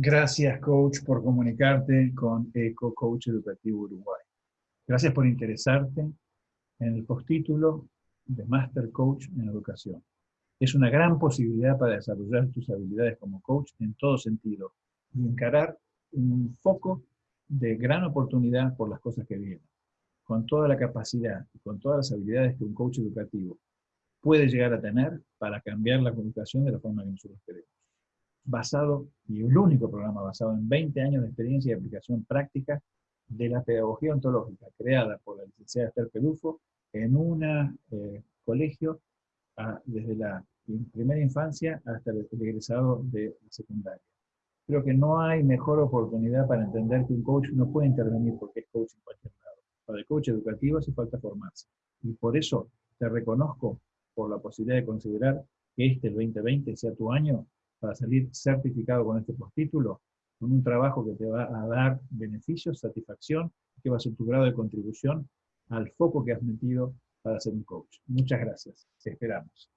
Gracias, coach, por comunicarte con Eco Coach Educativo Uruguay. Gracias por interesarte en el postítulo de Master Coach en Educación. Es una gran posibilidad para desarrollar tus habilidades como coach en todo sentido y encarar un foco de gran oportunidad por las cosas que vienen. Con toda la capacidad y con todas las habilidades que un coach educativo puede llegar a tener para cambiar la comunicación de la forma que nosotros queremos. Basado, y el único programa basado en 20 años de experiencia y aplicación práctica de la pedagogía ontológica, creada por la licenciada Esther Pelufo en un eh, colegio desde la primera infancia hasta el egresado de la secundaria. Creo que no hay mejor oportunidad para entender que un coach no puede intervenir porque es coach en cualquier lado. Para el coach educativo hace falta formarse. Y por eso te reconozco por la posibilidad de considerar que este, el 2020, sea tu año para salir certificado con este postítulo, con un trabajo que te va a dar beneficios, satisfacción, que va a ser tu grado de contribución al foco que has metido para ser un coach. Muchas gracias. Te esperamos.